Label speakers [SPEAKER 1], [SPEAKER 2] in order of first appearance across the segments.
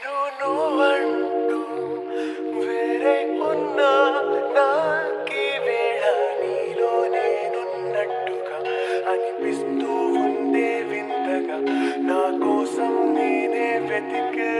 [SPEAKER 1] నేను నువ్వంటూ వేరే ఉన్నా నాకి వేళ నీలో అనిపిస్తూ ఉందే వింతగా. నా కోసం నేనే వెతికే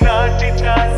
[SPEAKER 1] Nachi Nachi